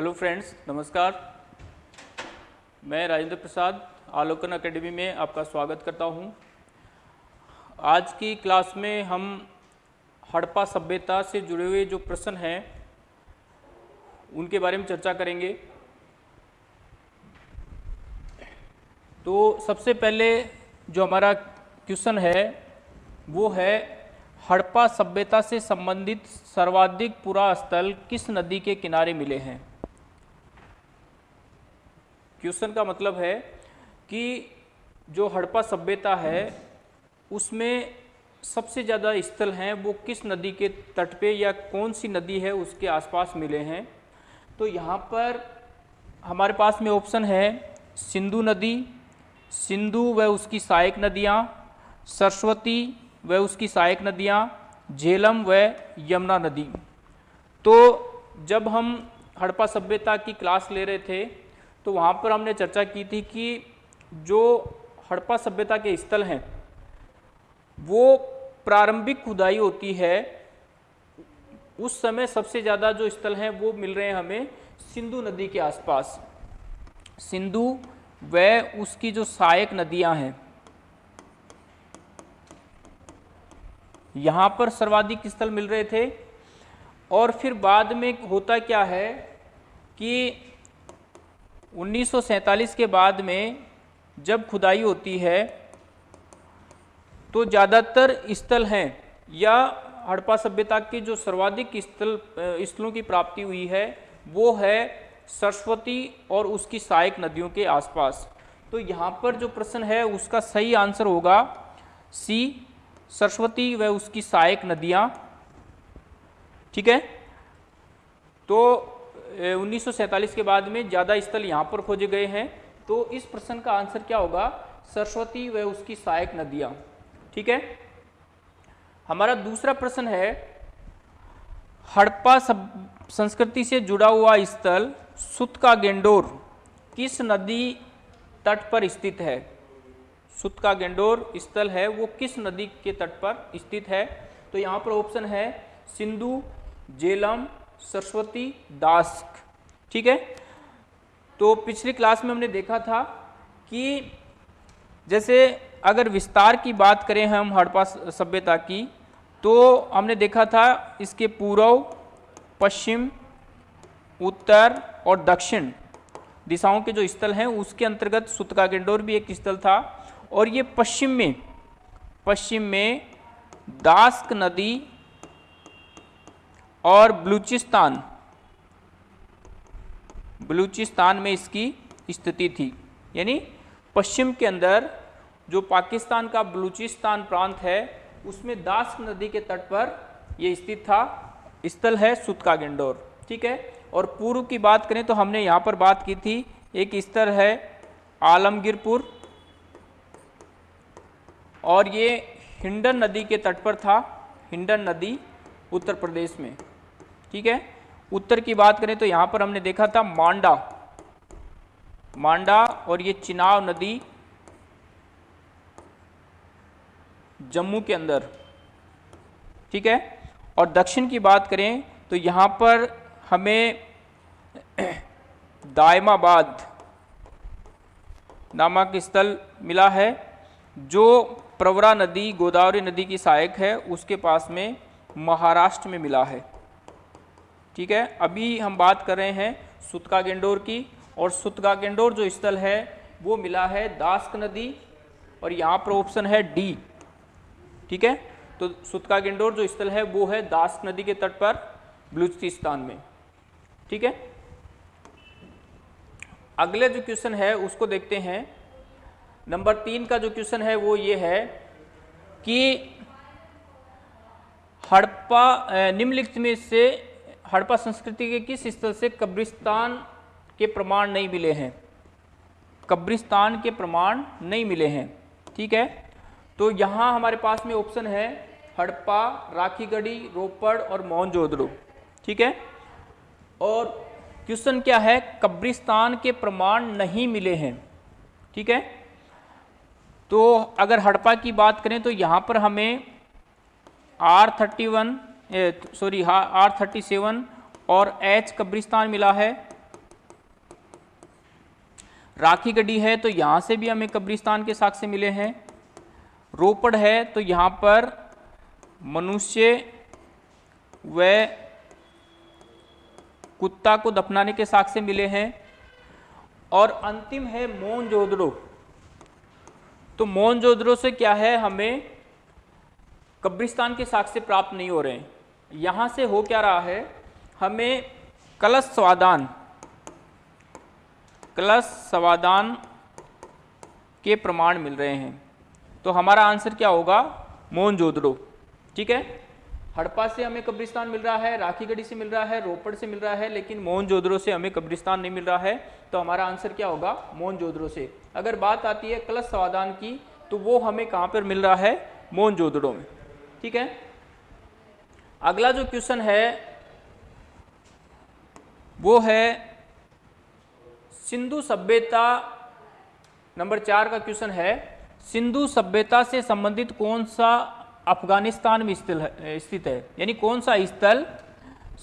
Hello friends, नमस्कार। मैं Rajendra Prasad, Alokan academy में आपका स्वागत करता हूँ। आज की क्लास में हम हड़प्पा सभ्यता से जुड़े हुए जो प्रश्न हैं, उनके बारे में चर्चा करेंगे। तो सबसे पहले जो हमारा क्वेश्चन है, वो है, हड़प्पा सभ्यता से संबंधित सर्वाधिक पुरा स्थल किस नदी के किनारे मिले हैं? क्वेश्चन का मतलब है कि जो हड़प्पा सभ्यता है, उसमें सबसे ज़्यादा स्थल हैं, वो किस नदी के तट पे या कौन सी नदी है, उसके आसपास मिले हैं। तो यहाँ पर हमारे पास में ऑप्शन है सिंधु नदी, सिंधु व उसकी सहायक नदियाँ, सरस्वती व उसकी सहायक नदियाँ, झेलम व यमुना नदी। तो जब हम हड़प्पा सभ्यता की क्लास ले रहे थे तो वहाँ पर हमने चर्चा की थी कि जो हड़प्पा सभ्यता के स्थल हैं, वो प्रारंभिक खुदाई होती है। उस समय सबसे ज़्यादा जो स्थल हैं, वो मिल रहे हैं हमें सिंधु नदी के आसपास। सिंधु व उसकी जो सहायक नदियाँ हैं, यहाँ पर सर्वाधिक स्थल मिल रहे थे। और फिर बाद में होता क्या है कि 1947 के बाद में जब खुदाई होती है तो ज़्यादातर स्थल हैं, या हड़प्पा सभ्यता के जो सर्वाधिक स्थल स्थलों की प्राप्ति हुई है, वो है सरस्वती और उसकी सहायक नदियों के आसपास। तो यहाँ पर जो प्रश्न है, उसका सही आंसर होगा सी, सरस्वती व उसकी सहायक नदियाँ। ठीक है? तो 1947 के बाद में ज़्यादा स्थल यहाँ पर खोजे गए हैं। तो इस प्रश्न का आंसर क्या होगा? सरस्वती व उसकी सहायक नदियाँ। ठीक है? हमारा दूसरा प्रश्न है, हड़प्पा संस्कृति से जुड़ा हुआ स्थल सुत का गेंडोर किस नदी तट पर स्थित है? सुत का गेंडोर स्थल है, वो किस नदी के तट पर स्थित है? तो यहाँ पर ऑप्शन है, सिंधु, जेलम, सरस्वती दास्क ठीक है? तो पिछली क्लास में हमने देखा था कि जैसे अगर विस्तार की बात करें हम हड़प्पा सभ्यता की तो हमने देखा था इसके पूर्व, पश्चिम, उत्तर और दक्षिण दिशाओं के जो स्थल हैं, उसके अंतर्गत सुतका गेंडोर भी एक स्थल था। और ये पश्चिम में पश्चिम में दास्क नदी और बलूचिस्तान बलूचिस्तान में इसकी स्थिति थी। यानी पश्चिम के अंदर जो पाकिस्तान का बलूचिस्तान प्रांत है, उसमें दास नदी के तट पर यह स्थित था। स्थल है सुतका गेंडोर, ठीक है? और पूर्व की बात करें तो हमने यहाँ पर बात की थी, एक स्तर है आलमगीरपुर, और ये हिंडन नदी के तट पर था, हिंडन नदी उत्तर प्रदेश में, ठीक है? उत्तर की बात करें तो यहाँ पर हमने देखा था मांडा। मांडा और ये चिनाव नदी जम्मू के अंदर, ठीक है? और दक्षिण की बात करें तो यहाँ पर हमें दायमाबाद नामक स्थल मिला है, जो प्रवरा नदी, गोदावरी नदी की सहायक है, उसके पास में महाराष्ट्र में मिला है। ठीक है? अभी हम बात कर रहे हैं सुतका गेंडोर की, और सुतका गेंडोर जो स्थल है, वो मिला है दास्क नदी, और यहाँ पर ऑप्शन है डी ठीक है? तो सुतका गेंडोर जो स्थल है, वो है दास्क नदी के तट पर, बलूचिस्तान में, ठीक है? अगले जो क्वेश्चन है, उसको देखते हैं। नंबर तीन का जो क्वेश्चन है, वो ये है कि हड़प्पा निम्नलिखित में से हड़प्पा संस्कृति के किस स्थल से कब्रिस्तान के प्रमाण नहीं मिले हैं? कब्रिस्तान के प्रमाण नहीं मिले हैं। ठीक है? तो यहाँ हमारे पास में ऑप्शन है हड़प्पा, राखीगढ़ी, रोपड़ और मोहनजोदड़ो। ठीक है? और क्वेश्चन क्या है? कब्रिस्तान के प्रमाण नहीं मिले हैं। ठीक है? तो अगर हड़प्पा की बात करें तो यहाँ पर हमें R thirty one sorry R thirty seven और एच कब्रिस्तान मिला है। राखी गढ़ी है तो यहाँ से भी हमें कब्रिस्तान के साक्ष्य मिले हैं। रोपड़ है तो यहाँ पर मनुष्य व कुत्ता को दफनाने के साक्ष्य मिले हैं। और अंतिम है मोनजोदड़ो तो मोनजोदड़ो से क्या है? हमें कब्रिस्तान के साक्ष्य प्राप्त नहीं हो रहे हैं। यहाँ से हो क्या रहा है? हमें कलश स्वादान कलश स्वादान के प्रमाण मिल रहे हैं। तो हमारा आंसर क्या होगा? मोहनजोदड़ो ठीक है? हड़प्पा से हमें कब्रिस्तान मिल रहा है, राखीगढ़ी से मिल रहा है, रोपड़ से मिल रहा है, लेकिन मोहनजोदड़ो से हमें कब्रिस्तान नहीं मिल रहा है तो हमारा आंसर क्या होगा? मोहनजोदड़ो से। अगर बात आती है कलश स्वादान की तो वो हमें कहाँ पर मिल रहा है? मोहनजोदड़ो में। ठीक है? अगला जो क्वेश्चन है, वो है सिंधु सभ्यता नंबर चार का क्वेश्चन है। सिंधु सभ्यता से संबंधित कौन सा अफ़गानिस्तान में स्थित है स्थित है? यानी कौन सा स्थल,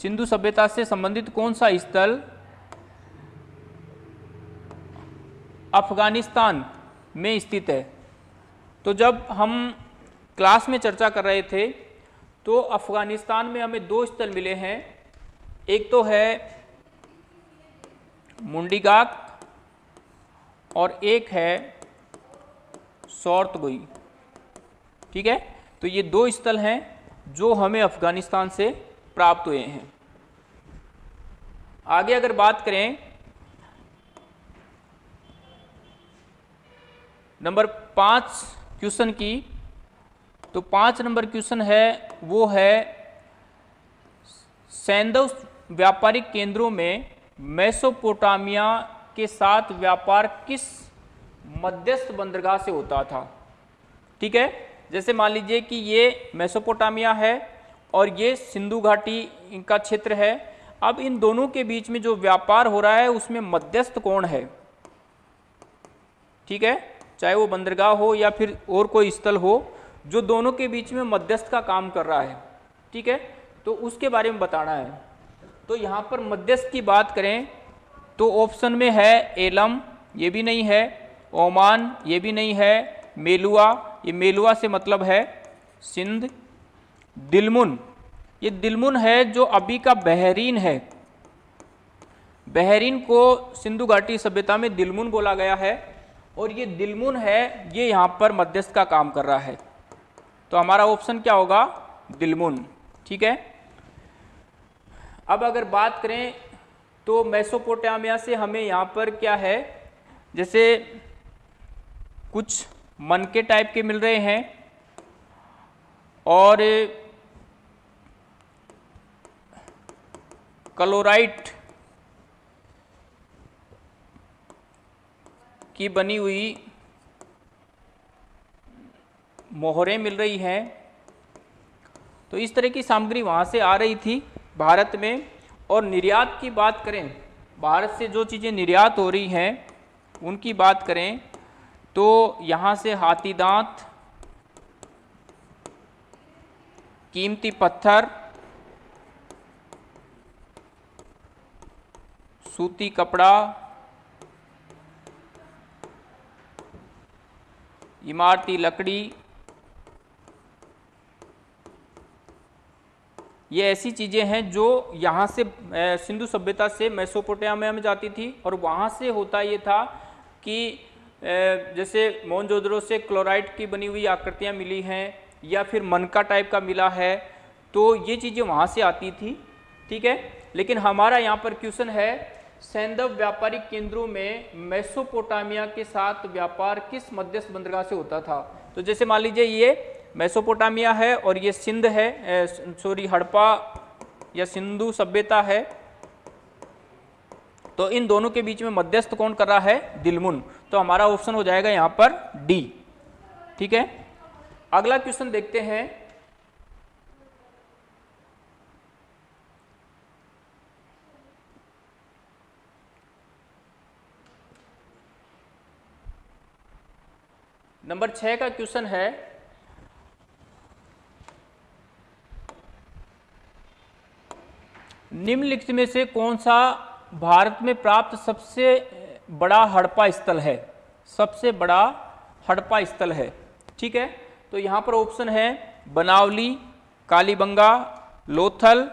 सिंधु सभ्यता से संबंधित कौन सा स्थल अफ़गानिस्तान में स्थित है? तो जब हम क्लास में चर्चा कर रहे थे तो अफ़गानिस्तान में हमें दो स्थल मिले हैं। एक तो है मुंडीगाक और एक है सौरतगोई। ठीक है? तो ये दो स्थल हैं जो हमें अफ़गानिस्तान से प्राप्त हुए हैं। आगे अगर बात करें, नंबर पाँच क्वेश्चन की तो पाँच नंबर क्वेश्चन है, वो है, सैंदव व्यापारिक केंद्रों में मेसोपोटामिया के साथ व्यापार किस मध्यस्थ बंदरगाह से होता था? ठीक है? जैसे मान लीजिए कि ये मेसोपोटामिया है और ये सिंधु घाटी का क्षेत्र है। अब इन दोनों के बीच में जो व्यापार हो रहा है, उसमें मध्यस्थ कौन है? ठीक है? चाहे वो बंदरगाह हो या फिर और कोई स्थल हो जो दोनों के बीच में मध्यस्थ का काम कर रहा है, ठीक है? तो उसके बारे में बताना है। तो यहाँ पर मध्यस्थ की बात करें तो ऑप्शन में है एलम, ये भी नहीं है। ओमान, ये भी नहीं है। मेलुआ, ये मेलुआ से मतलब है सिंध। दिलमुन, ये दिलमुन है जो अभी का बहरीन है। बहरीन को सिंधु घाटी सभ्यता में दिलमुन बोला गया है और ये दिलमुन है, ये यहाँ पर मध्यस्थ का काम कर रहा है। तो हमारा ऑप्शन क्या होगा? दिलमुन। ठीक है? अब अगर बात करें तो मैसोपोटामिया से हमें यहाँ पर क्या है? जैसे कुछ मन के टाइप के मिल रहे हैं और क्लोराइट की बनी हुई मोहरें मिल रही हैं। तो इस तरह की सामग्री वहाँ से आ रही थी भारत में। और निर्यात की बात करें, भारत से जो चीज़ें निर्यात हो रही हैं, उनकी बात करें तो यहाँ से हाथी दांत, कीमती पत्थर, सूती कपड़ा, इमारती लकड़ी ये ऐसी चीज़ें हैं जो यहाँ से सिंधु सभ्यता से मैसोपोटामिया में जाती थी और वहाँ से होता ये था कि जैसे मोहनजोदड़ो से क्लोराइड की बनी हुई आकृतियाँ मिली हैं या फिर मनका टाइप का मिला है तो ये चीज़ें वहाँ से आती थी, ठीक है? लेकिन हमारा यहाँ पर क्वेश्चन है सैंदव व्यापारिक केंद्रों में मेसोपोटामिया के साथ व्यापार किस मध्यस्थ बंदरगाह से होता था? तो जैसे मान लीजिए ये मेसोपोटामिया है और ये सिंध है सॉरी, हड़प्पा या सिंधु सभ्यता है। तो इन दोनों के बीच में मध्यस्थ कौन कर रहा है? दिलमुन। तो हमारा ऑप्शन हो जाएगा यहाँ पर डी। ठीक है? अगला क्वेश्चन देखते हैं। नंबर छह का क्वेश्चन है निम्नलिखित में से कौन सा भारत में प्राप्त सबसे बड़ा हड़प्पा स्थल है? सबसे बड़ा हड़प्पा स्थल है। ठीक है? तो यहाँ पर ऑप्शन है बनावली, कालीबंगा, लोथल,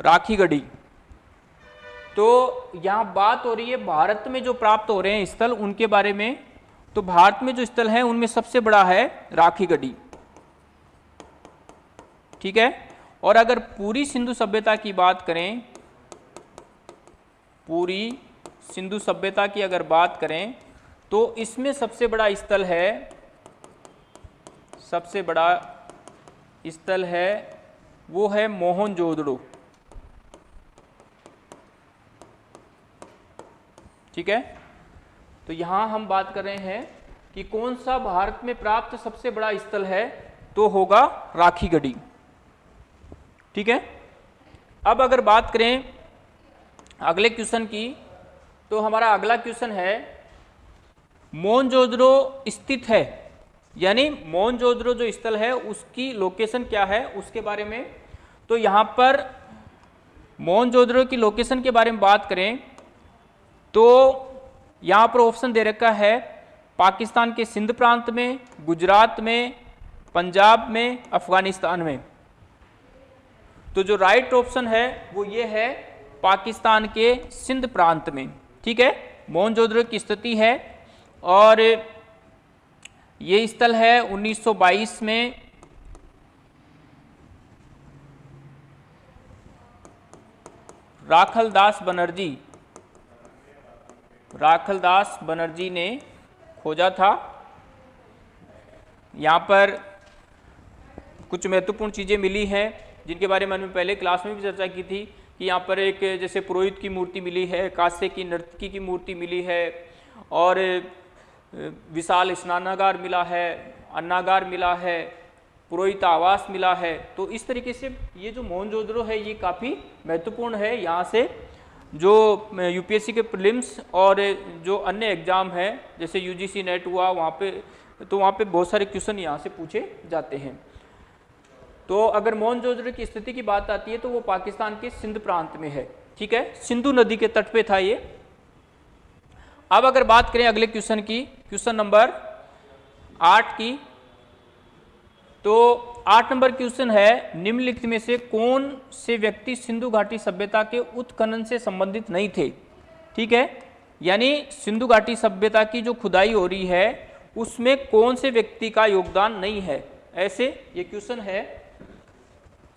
राखीगढ़ी। तो यहाँ बात हो रही है भारत में जो प्राप्त हो रहे हैं स्थल, उनके बारे में। तो भारत में जो स्थल हैं, उनमें सबसे बड़ा है राखीगढ़ी। ठीक है? और अगर पूरी सिंधु सभ्यता की बात करें, पूरी सिंधु सभ्यता की अगर बात करें तो इसमें सबसे बड़ा स्थल है, सबसे बड़ा स्थल है, वो है मोहनजोदड़ो। ठीक है? तो यहाँ हम बात कर रहे हैं कि कौन सा भारत में प्राप्त सबसे बड़ा स्थल है तो होगा राखीगढ़ी। ठीक है? अब अगर बात करें अगले क्वेश्चन की तो हमारा अगला क्वेश्चन है मोनजोदड़ो स्थित है? यानी मोनजोदड़ो जो स्थल है, उसकी लोकेशन क्या है? उसके बारे में। तो यहाँ पर मोनजोदड़ो की लोकेशन के बारे में बात करें तो यहाँ पर ऑप्शन दे रखा है, पाकिस्तान के सिंध प्रांत में, गुजरात में, पंजाब में, अफ़गानिस्तान में। तो जो राइट ऑप्शन है, वो ये है पाकिस्तान के सिंध प्रांत में। ठीक है? मोहनजोदड़ो की स्थिति है और ये स्थल है 1922 में। राखलदास बनर्जी। राखलदास बनर्जी ने खोजा था। यहाँ पर कुछ महत्वपूर्ण चीज़ें मिली हैं। जिनके बारे में हमने पहले क्लास में भी चर्चा की थी कि यहाँ पर एक, जैसे पुरोहित की मूर्ति मिली है, कांस्य की, नर्तकी की मूर्ति मिली है, और विशाल स्नानागार मिला है, अन्नागार मिला है, पुरोहित आवास मिला है। तो इस तरीके से ये जो मोहनजोदड़ो है, ये काफ़ी महत्वपूर्ण है। यहाँ से जो यूपीएससी के प्रीलिम्स और जो अन्य एग्ज़ाम है, जैसे यूजीसी नेट हुआ, वहाँ पे तो वहाँ पे बहुत सारे क्वेश्चन यहाँ से पूछे जाते हैं। तो अगर मोहनजोदड़ो की स्थिति की बात आती है तो वो पाकिस्तान के सिंध प्रांत में है, ठीक है? सिंधु नदी के तट पे था ये। अब अगर बात करें अगले क्वेश्चन की, क्वेश्चन नंबर आठ की तो आठ नंबर क्वेश्चन है, निम्नलिखित में से कौन से व्यक्ति सिंधु घाटी सभ्यता के उत्खनन से संबंधित नहीं थे, ठीक है? यानी सिंधु घाटी सभ्यता की जो खुदाई हो रही है, उसमें कौन से व्यक्ति का योगदान नहीं है? ऐसे ये क्वेश्चन है।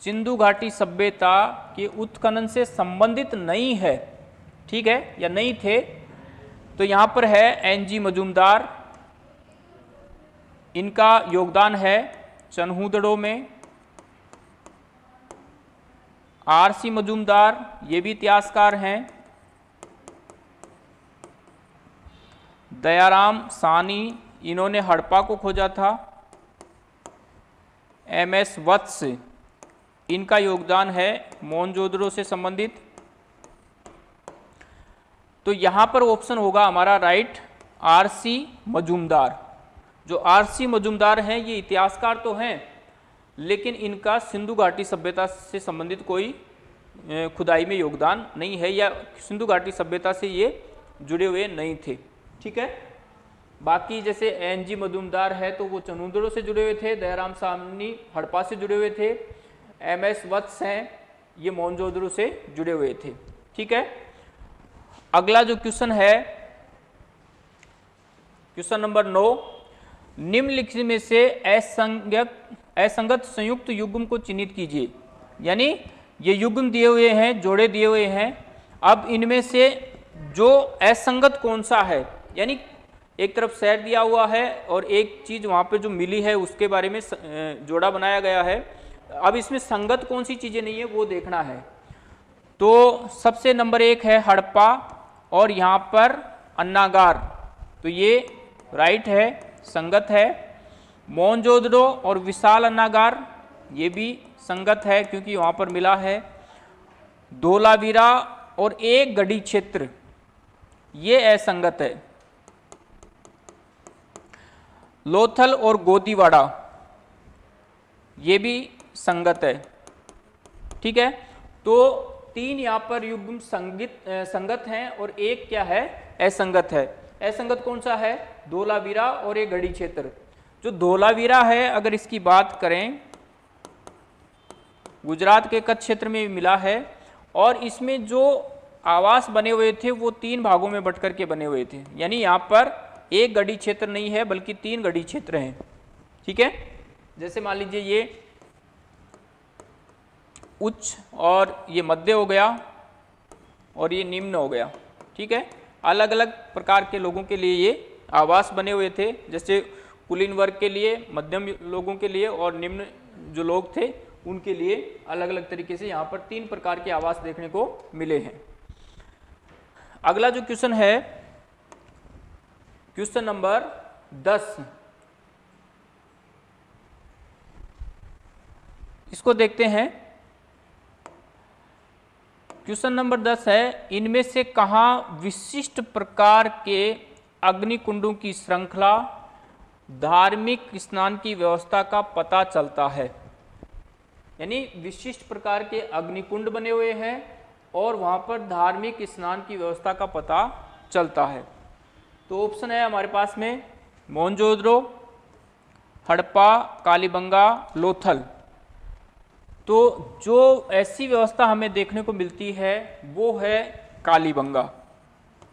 सिंधु घाटी सभ्यता के उत्खनन से संबंधित नहीं है, ठीक है, या नहीं थे तो यहाँ पर है एन जी मजूमदार। इनका योगदान है चनहुदड़ों में। आर सी मजूमदार, ये भी इतिहासकार हैं। दयाराम सानी, इन्होंने हड़प्पा को खोजा था। एम एस वत्स इनका योगदान है मोनजोदड़ो से संबंधित। तो यहाँ पर ऑप्शन होगा हमारा राइट आर सी मजूमदार। जो आर सी मजूमदार हैं, ये इतिहासकार तो हैं, लेकिन इनका सिंधु घाटी सभ्यता से संबंधित कोई खुदाई में योगदान नहीं है या सिंधु घाटी सभ्यता से ये जुड़े हुए नहीं थे। ठीक है? बाकी जैसे एन जी मजूमदार है तो वो चनुदड़ों से जुड़े हुए थे, दयाराम सामनी हड़प्पा से जुड़े हुए थे एम एस वत्स हैं, ये मोहनजोदड़ो से जुड़े हुए थे। ठीक है? अगला जो क्वेश्चन है, क्वेश्चन नंबर नौ, निम्नलिखित में से असंगत असंगत संयुक्त युग्म को चिन्हित कीजिए। यानी ये युग्म दिए हुए हैं, जोड़े दिए हुए हैं। अब इनमें से जो असंगत कौन सा है? यानी एक तरफ़ सैर दिया हुआ है और एक चीज़ वहाँ पे जो मिली है, उसके बारे में जोड़ा बनाया गया है। अब इसमें संगत कौन सी चीज़ें नहीं है, वो देखना है। तो सबसे नंबर एक है हड़प्पा और यहाँ पर अन्नागार। तो ये राइट है, संगत है। मोनजोदड़ो और विशाल अन्नागार, ये भी संगत है क्योंकि वहाँ पर मिला है। धोलावीरा और एक गढ़ी क्षेत्र, ये असंगत है। लोथल और गोदीवाड़ा ये भी संगत है। ठीक है? तो तीन यहाँ पर युग्म संगित संगत हैं और एक क्या है? असंगत है। असंगत कौन सा है? धोलावीरा और एक गढ़ी क्षेत्र। जो धोलावीरा है, अगर इसकी बात करें, गुजरात के कच्छ क्षेत्र में मिला है और इसमें जो आवास बने हुए थे, वो तीन भागों में बट करके बने हुए थे। यानी यहाँ पर एक गढ़ी क्षेत्र नहीं है, बल्कि तीन गढ़ी क्षेत्र हैं। ठीक है? जैसे मान लीजिए ये उच्च और ये मध्य हो गया और ये निम्न हो गया। ठीक है? अलग अलग प्रकार के लोगों के लिए ये आवास बने हुए थे, जैसे कुलीन वर्ग के लिए, मध्यम लोगों के लिए और निम्न जो लोग थे, उनके लिए अलग अलग तरीके से यहाँ पर तीन प्रकार के आवास देखने को मिले हैं। अगला जो क्वेश्चन है, क्वेश्चन नंबर दस। इसको देखते हैं। क्वेश्चन नंबर दस है, इनमें से कहा विशिष्ट प्रकार के अग्निकुंडों की श्रृंखला धार्मिक स्नान की व्यवस्था का पता चलता है? यानी विशिष्ट प्रकार के अग्निकुंड बने हुए हैं और वहाँ पर धार्मिक स्नान की व्यवस्था का पता चलता है। तो ऑप्शन है हमारे पास में मोहनजोदड़ो हड़प्पा कालीबंगा, लोथल। तो जो ऐसी व्यवस्था हमें देखने को मिलती है, वो है कालीबंगा।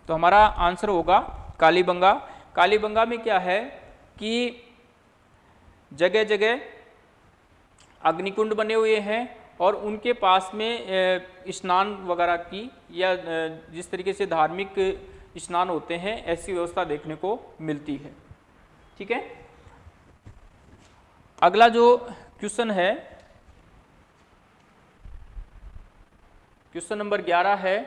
तो हमारा आंसर होगा कालीबंगा। कालीबंगा में क्या है कि जगह जगह अग्निकुंड बने हुए हैं और उनके पास में स्नान वगैरह की या जिस तरीके से धार्मिक स्नान होते हैं, ऐसी व्यवस्था देखने को मिलती है। ठीक है? अगला जो क्वेश्चन है क्वेश्चन नंबर 11 है।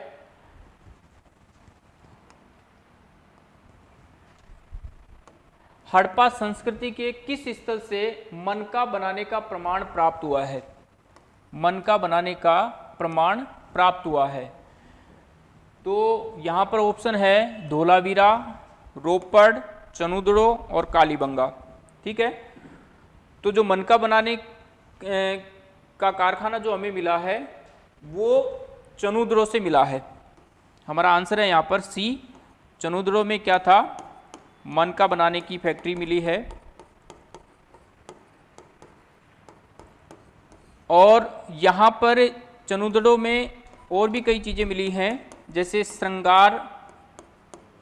हड़प्पा संस्कृति के किस स्थल से मनका बनाने का प्रमाण प्राप्त हुआ है? मनका बनाने का प्रमाण प्राप्त हुआ है। तो यहाँ पर ऑप्शन है धोलावीरा, रोपड़, चनुदड़ो और कालीबंगा। ठीक है? तो जो मनका बनाने का कारखाना जो हमें मिला है, वो चनुद्रो से मिला है। हमारा आंसर है यहाँ पर सी चनुद्रो में क्या था? मन का बनाने की फैक्ट्री मिली है। और यहाँ पर चनुदड़ों में और भी कई चीज़ें मिली हैं, जैसे श्रृंगार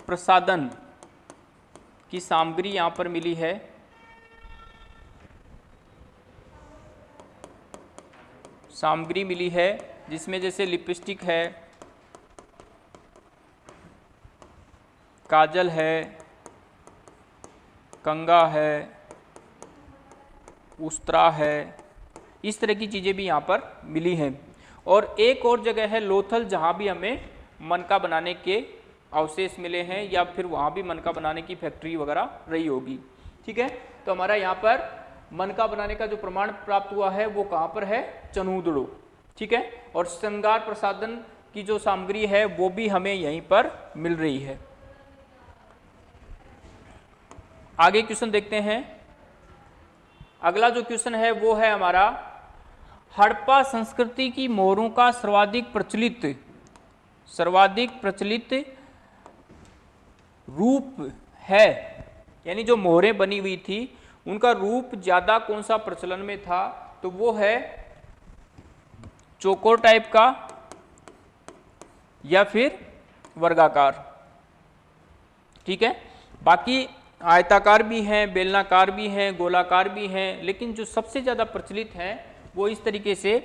प्रसादन की सामग्री यहाँ पर मिली है। सामग्री मिली है। जिसमें जैसे लिपस्टिक है, काजल है, कंगा है, उस्तरा है, इस तरह की चीज़ें भी यहाँ पर मिली हैं। और एक और जगह है लोथल, जहाँ भी हमें मनका बनाने के अवशेष मिले हैं या फिर वहाँ भी मनका बनाने की फैक्ट्री वगैरह रही होगी। ठीक है? तो हमारा यहाँ पर मनका बनाने का जो प्रमाण प्राप्त हुआ है वो कहाँ पर है? चनूदड़ो। ठीक है? और श्रृंगार प्रसादन की जो सामग्री है, वो भी हमें यहीं पर मिल रही है। आगे क्वेश्चन देखते हैं। अगला जो क्वेश्चन है, वो है हमारा, हड़प्पा संस्कृति की मोहरों का सर्वाधिक प्रचलित सर्वाधिक प्रचलित रूप है। यानी जो मोहरें बनी हुई थी, उनका रूप ज़्यादा कौन सा प्रचलन में था? तो वो है चोकोर टाइप का या फिर वर्गाकार। ठीक है? बाकी आयताकार भी हैं, बेलनाकार भी हैं, गोलाकार भी हैं, लेकिन जो सबसे ज़्यादा प्रचलित है, वो इस तरीके से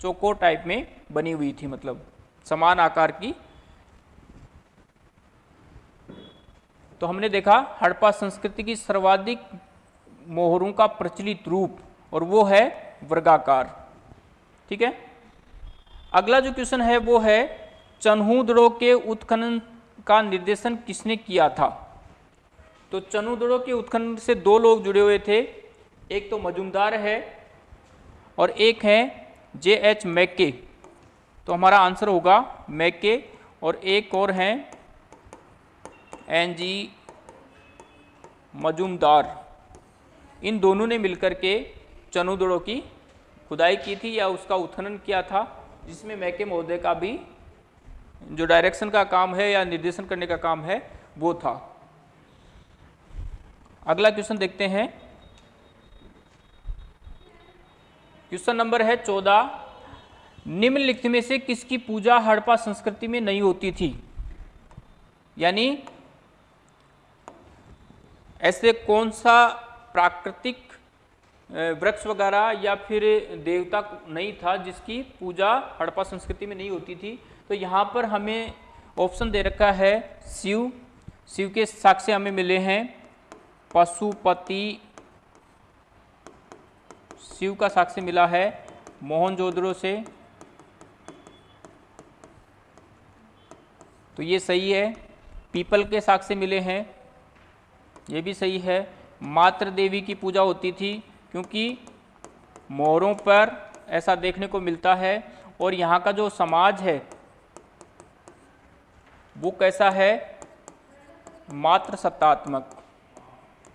चोकोर टाइप में बनी हुई थी मतलब समान आकार की। तो हमने देखा, हड़प्पा संस्कृति की सर्वाधिक मोहरों का प्रचलित रूप, और वो है वर्गाकार। ठीक है? अगला जो क्वेश्चन है वो है चन्हूदड़ों के उत्खनन का निर्देशन किसने किया था? तो चनुदड़ों के उत्खनन से दो लोग जुड़े हुए थे। एक तो मजुमदार है और एक है जे एच मैके। तो हमारा आंसर होगा मैके और एक और हैं एन जी मजुमदार। इन दोनों ने मिलकर के चनुदड़ों की खुदाई की थी या उसका उत्खनन किया था। जिसमें मैके महोदय का भी जो डायरेक्शन का काम है या निर्देशन करने का काम है, वो था। अगला क्वेश्चन देखते हैं। क्वेश्चन नंबर है चौदह। निम्नलिखित में से किसकी पूजा हड़प्पा संस्कृति में नहीं होती थी? यानी, ऐसे कौन सा प्राकृतिक वृक्ष वगैरह या फिर देवता नहीं था, जिसकी पूजा हड़प्पा संस्कृति में नहीं होती थी तो यहाँ पर हमें ऑप्शन दे रखा है शिव। शिव के साक्ष्य हमें मिले हैं। पशुपति, शिव का साक्ष्य मिला है मोहनजोदड़ो से। तो ये सही है। पीपल के साक्ष्य मिले हैं, ये भी सही है। मात्र देवी की पूजा होती थी क्योंकि मोरों पर ऐसा देखने को मिलता है और यहाँ का जो समाज है, वो कैसा है? मात्र सत्तात्मक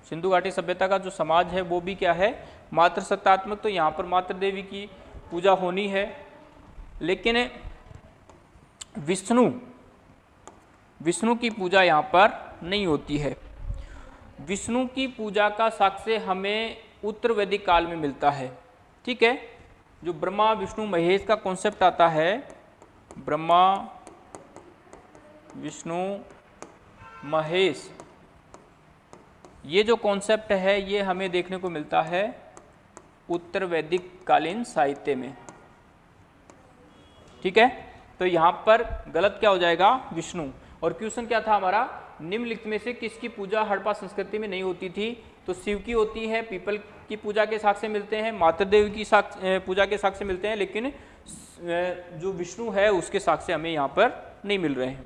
सिंधु घाटी सभ्यता का जो समाज है, वो भी क्या है? मात्र सत्तात्मक तो यहाँ पर मात्र देवी की पूजा होनी है। लेकिन विष्णु विष्णु की पूजा यहाँ पर नहीं होती है। विष्णु की पूजा का साक्ष्य हमें उत्तर वैदिक काल में मिलता है। ठीक है? जो ब्रह्मा, विष्णु, महेश का कॉन्सेप्ट आता है, ब्रह्मा, विष्णु, महेश, ये जो कॉन्सेप्ट है, ये हमें देखने को मिलता है उत्तर वैदिक कालीन साहित्य में। ठीक है? तो यहाँ पर गलत क्या हो जाएगा? विष्णु। और क्वेश्चन क्या था हमारा? निम्नलिखित में से किसकी पूजा हड़प्पा संस्कृति में नहीं होती थी? तो शिव की होती है, पीपल की पूजा के साक्ष्य मिलते हैं, मातृदेव की साक्ष्य पूजा के साक्ष्य मिलते हैं, लेकिन जो विष्णु है, उसके साक्ष्य हमें यहाँ पर नहीं मिल रहे हैं।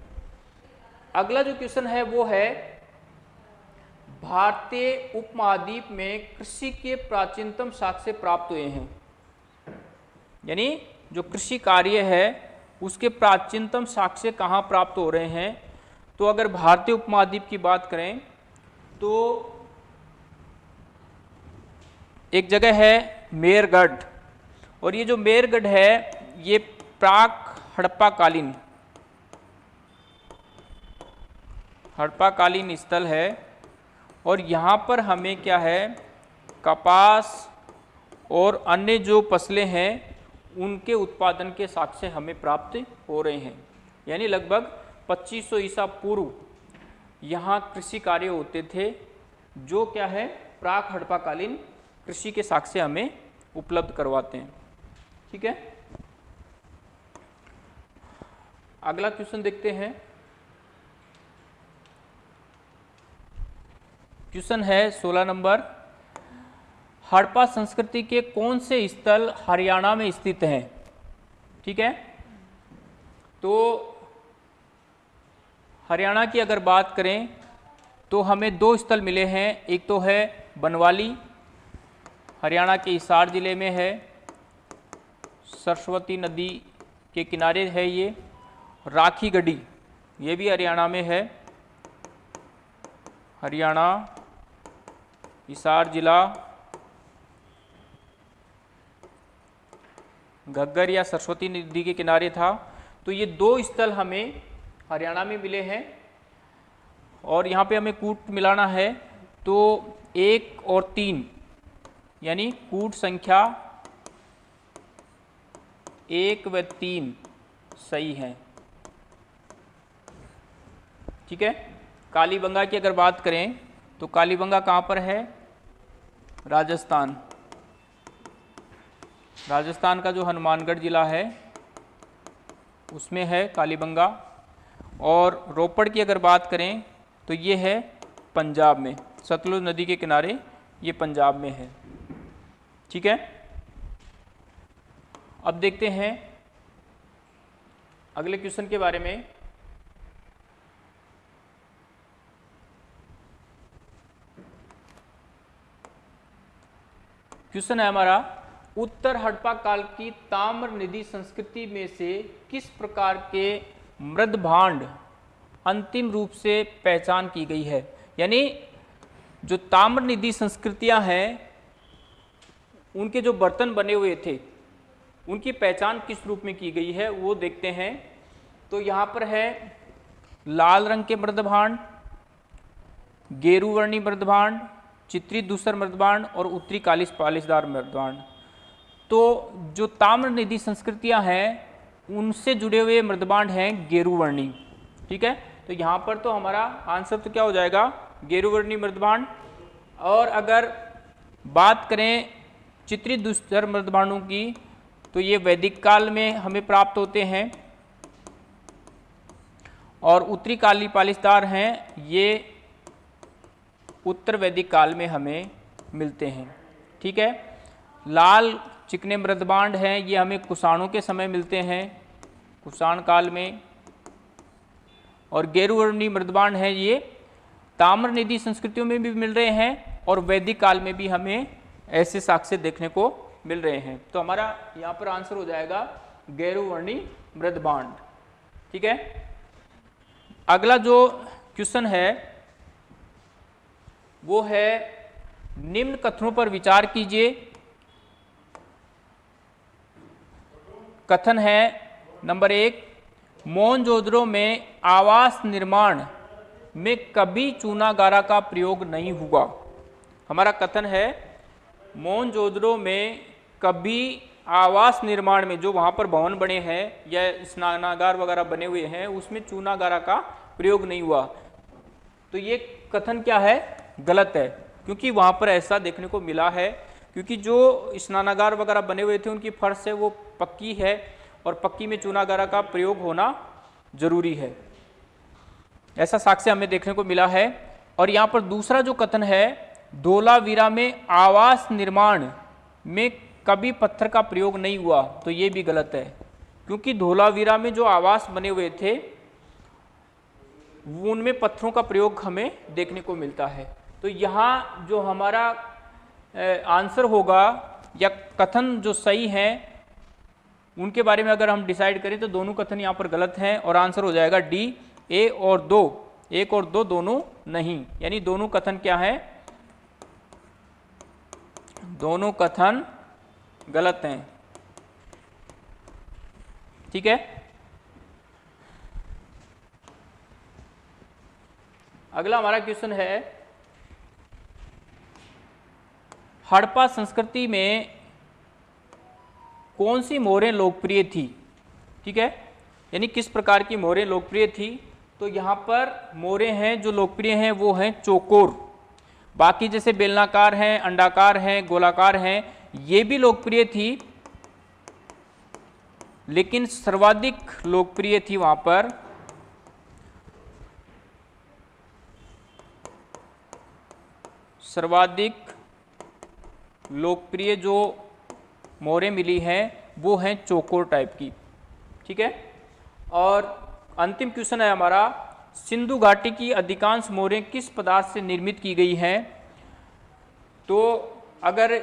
अगला जो क्वेश्चन है, वो है, भारतीय उपमहाद्वीप में कृषि के प्राचीनतम साक्ष्य प्राप्त हुए हैं। यानी, जो कृषि कार्य है, उसके प्राचीनतम साक्ष्य कहाँ प्राप्त हो रहे हैं? तो अगर भारतीय उपमहाद्वीप की बात करें तो एक जगह है मेरगढ़, और ये जो मेरगढ़ है, ये प्राक हड़प्पा कालीन हड़प्पा कालीन स्थल है, और यहाँ पर हमें क्या है, कपास और अन्य जो फ़सलें हैं, उनके उत्पादन के साक्ष्य हमें प्राप्त हो रहे हैं। यानी लगभग 2500 ईसा पूर्व यहाँ कृषि कार्य होते थे, जो क्या है, प्राक हड़प्पाकालीन कृषि के साक्ष्य हमें उपलब्ध करवाते हैं। ठीक है? अगला क्वेश्चन देखते हैं। क्वेश्चन है 16 नंबर। हड़प्पा संस्कृति के कौन से स्थल हरियाणा में स्थित हैं? ठीक है? तो हरियाणा की अगर बात करें तो हमें दो स्थल मिले हैं। एक तो है बनवाली हरियाणा के हिसार ज़िले में है। सरस्वती नदी के किनारे है ये। राखी गढ़ी, ये भी हरियाणा में है। हरियाणा, हिसार जिला घग्गर या सरस्वती नदी के किनारे था। तो ये दो स्थल हमें हरियाणा में मिले हैं और यहाँ पे हमें कूट मिलाना है। तो एक और तीन यानी कूट संख्या एक व तीन सही है। ठीक है? कालीबंगा की अगर बात करें तो कालीबंगा कहाँ पर है? राजस्थान। राजस्थान का जो हनुमानगढ़ ज़िला है, उसमें है कालीबंगा और रोपड़ की अगर बात करें तो ये है पंजाब में। सतलुज नदी के किनारे ये पंजाब में है। ठीक है? अब देखते हैं अगले क्वेश्चन के बारे में। क्वेश्चन है हमारा, उत्तर हड़प्पा काल की ताम्र निधि संस्कृति में से किस प्रकार के मृद भांड अंतिम रूप से पहचान की गई है? यानी जो ताम्र निधि संस्कृतियाँ हैं उनके जो बर्तन बने हुए थे, उनकी पहचान किस रूप में की गई है, वो देखते हैं। तो यहाँ पर है, लाल रंग के मृदभांड गेरुवर्णी मृदभांड, चित्री दूसर मृदभांड और उत्तरी कालिस पालिसदार मृदभांड। तो जो ताम्र निधि संस्कृतियाँ हैं, उनसे जुड़े हुए मृदभांड हैं गेरुवर्णी ठीक है? तो यहाँ पर तो हमारा आंसर तो क्या हो जाएगा? गेरुवर्णी मृदभांड। और अगर बात करें चित्रित दूसर मृदभांडों की तो ये वैदिक काल में हमें प्राप्त होते हैं। और उत्तरी काली पालिसदार हैं, ये उत्तर वैदिक काल में हमें मिलते हैं। ठीक है? लाल चिकने मृदबांड हैं, ये हमें कुषाणों के समय मिलते हैं, कुषाण काल में। और गेरुवर्णी मृदबांड हैं ये ताम्र निधि संस्कृतियों में भी मिल रहे हैं, और वैदिक काल में भी हमें ऐसे साक्ष्य देखने को मिल रहे हैं। तो हमारा यहाँ पर आंसर हो जाएगा गैरुवर्णी मृदबांड। ठीक है? अगला जो क्वेश्चन है, वो है, निम्न कथनों पर विचार कीजिए। कथन है, नंबर एक मोहनजोदड़ो में आवास निर्माण में कभी चूनागारा का प्रयोग नहीं हुआ। हमारा कथन है मोहनजोदड़ो में कभी आवास निर्माण में, जो वहाँ पर भवन बने हैं या स्नानागार वगैरह बने हुए हैं, उसमें चूनागारा का प्रयोग नहीं हुआ। तो ये कथन क्या है? गलत है। क्योंकि वहाँ पर ऐसा देखने को मिला है, क्योंकि जो स्नानागार वगैरह बने हुए थे, उनकी फर्श है, वो पक्की है और पक्की में चूनागारा का प्रयोग होना ज़रूरी है। ऐसा साक्ष्य हमें देखने को मिला है। और यहाँ पर दूसरा जो कथन है धोलावीरा में आवास निर्माण में कभी पत्थर का प्रयोग नहीं हुआ तो ये भी गलत है। क्योंकि धोलावीरा में जो आवास बने हुए थे, उनमें पत्थरों का प्रयोग हमें देखने को मिलता है। तो यहाँ जो हमारा आंसर होगा या कथन जो सही है, उनके बारे में अगर हम डिसाइड करें तो दोनों कथन यहाँ पर गलत हैं और आंसर हो जाएगा डी, ए और दो। एक और दो दोनों नहीं। यानी दोनों कथन क्या है? दोनों कथन गलत हैं। ठीक है? अगला हमारा क्वेश्चन है, हड़प्पा संस्कृति में कौन सी मोहरें लोकप्रिय थी? ठीक है? यानी किस प्रकार की मोहरें लोकप्रिय थी? तो यहाँ पर मोहरें हैं जो लोकप्रिय हैं, वो हैं चोकोर। बाकी जैसे बेलनाकार हैं, अंडाकार हैं, गोलाकार हैं, ये भी लोकप्रिय थी, लेकिन सर्वाधिक लोकप्रिय थी वहाँ पर सर्वाधिक लोकप्रिय जो मोहरें मिली हैं, वो हैं चोकोर टाइप की, ठीक है? और अंतिम क्वेश्चन है हमारा सिंधु घाटी की अधिकांश मोहरें किस पदार्थ से निर्मित की गई हैं? तो अगर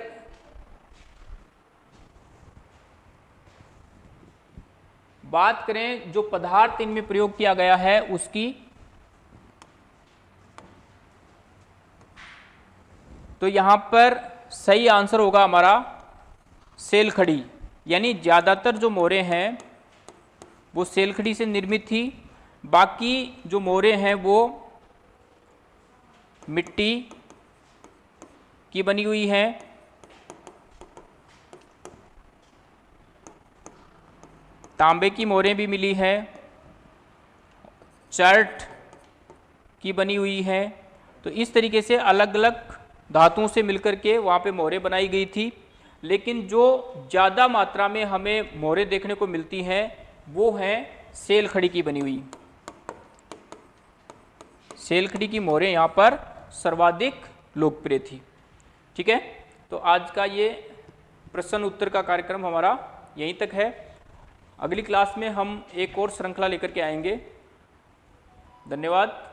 बात करें जो पदार्थ इनमें प्रयोग किया गया है, उसकी तो यहाँ पर सही आंसर होगा हमारा सेल खड़ी यानी ज़्यादातर जो मोरे हैं, वो सेलखड़ी से निर्मित थी। बाकी जो मोरे हैं वो मिट्टी की बनी हुई हैं। तांबे की मोरें भी मिली है। चर्ट की बनी हुई है। तो इस तरीके से अलग अलग धातुओं से मिलकर के वहाँ पे मोहरें बनाई गई थी। लेकिन जो ज़्यादा मात्रा में हमें मोहरें देखने को मिलती हैं, वो हैं सेल खड़ी की बनी हुई। सेल खड़ी की मोहरें यहाँ पर सर्वाधिक लोकप्रिय थी। ठीक है? तो आज का ये प्रश्न उत्तर का कार्यक्रम हमारा यहीं तक है। अगली क्लास में हम एक और श्रृंखला लेकर के आएँगे। धन्यवाद।